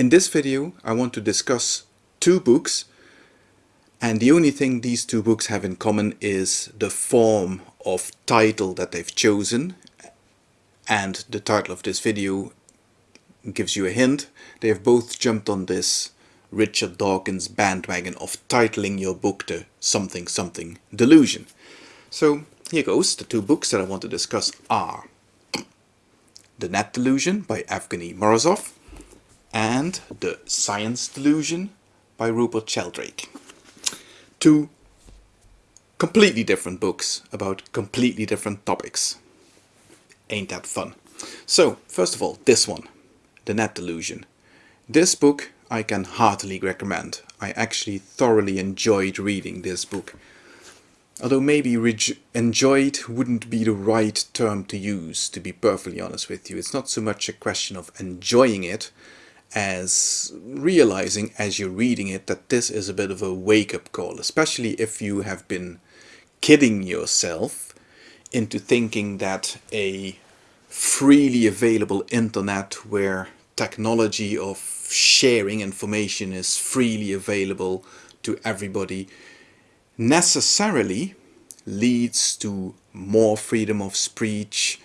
In this video I want to discuss two books and the only thing these two books have in common is the form of title that they've chosen and the title of this video gives you a hint. They have both jumped on this Richard Dawkins bandwagon of titling your book the something something delusion. So here goes, the two books that I want to discuss are The Net Delusion by Evgeny Morozov and The Science Delusion by Rupert Sheldrake. Two completely different books about completely different topics. Ain't that fun? So, first of all, this one, The Net Delusion. This book I can heartily recommend. I actually thoroughly enjoyed reading this book. Although maybe enjoyed wouldn't be the right term to use, to be perfectly honest with you. It's not so much a question of enjoying it, as realizing as you're reading it that this is a bit of a wake-up call, especially if you have been kidding yourself into thinking that a freely available internet where technology of sharing information is freely available to everybody necessarily leads to more freedom of speech,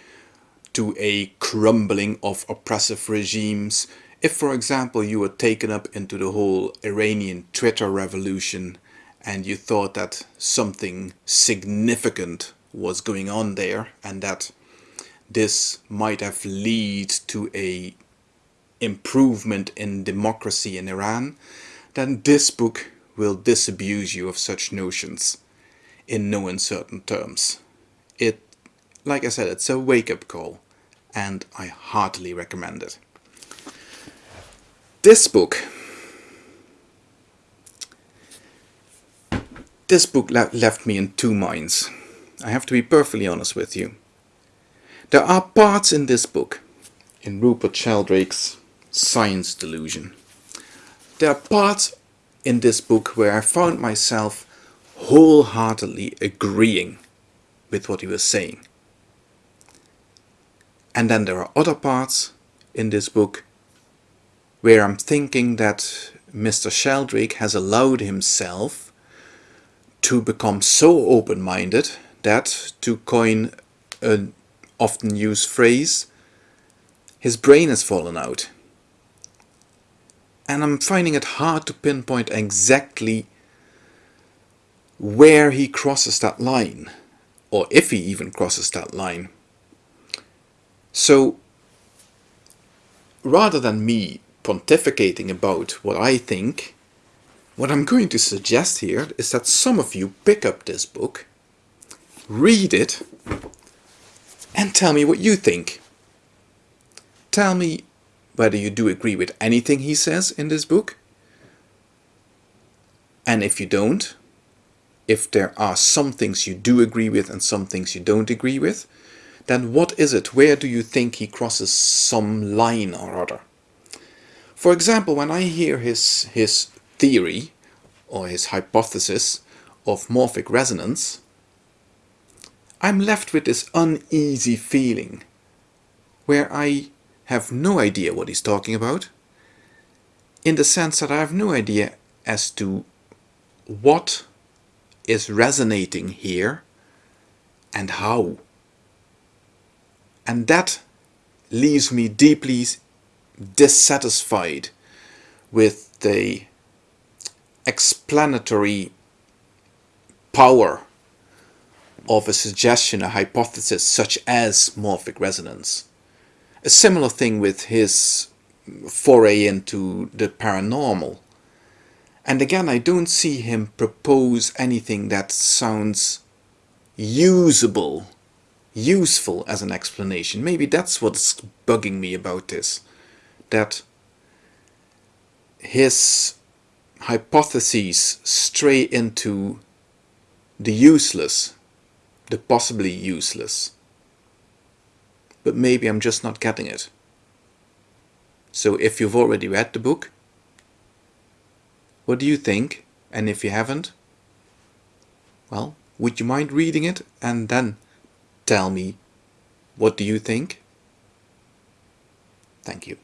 to a crumbling of oppressive regimes, if, for example, you were taken up into the whole Iranian Twitter revolution and you thought that something significant was going on there and that this might have led to a improvement in democracy in Iran, then this book will disabuse you of such notions in no uncertain terms. It, like I said, it's a wake-up call and I heartily recommend it. This book, this book le left me in two minds. I have to be perfectly honest with you. There are parts in this book, in Rupert Sheldrake's Science Delusion. There are parts in this book where I found myself wholeheartedly agreeing with what he was saying. And then there are other parts in this book where I'm thinking that Mr. Sheldrake has allowed himself to become so open-minded that, to coin an often used phrase, his brain has fallen out. And I'm finding it hard to pinpoint exactly where he crosses that line, or if he even crosses that line. So, rather than me pontificating about what I think, what I'm going to suggest here is that some of you pick up this book, read it, and tell me what you think. Tell me whether you do agree with anything he says in this book, and if you don't, if there are some things you do agree with and some things you don't agree with, then what is it? Where do you think he crosses some line or other? For example, when I hear his, his theory or his hypothesis of morphic resonance, I'm left with this uneasy feeling where I have no idea what he's talking about in the sense that I have no idea as to what is resonating here and how. And that leaves me deeply dissatisfied with the explanatory power of a suggestion, a hypothesis such as morphic resonance. A similar thing with his foray into the paranormal. And again, I don't see him propose anything that sounds usable, useful as an explanation. Maybe that's what's bugging me about this that his hypotheses stray into the useless, the possibly useless. But maybe I'm just not getting it. So if you've already read the book, what do you think? And if you haven't, well, would you mind reading it and then tell me what do you think? Thank you.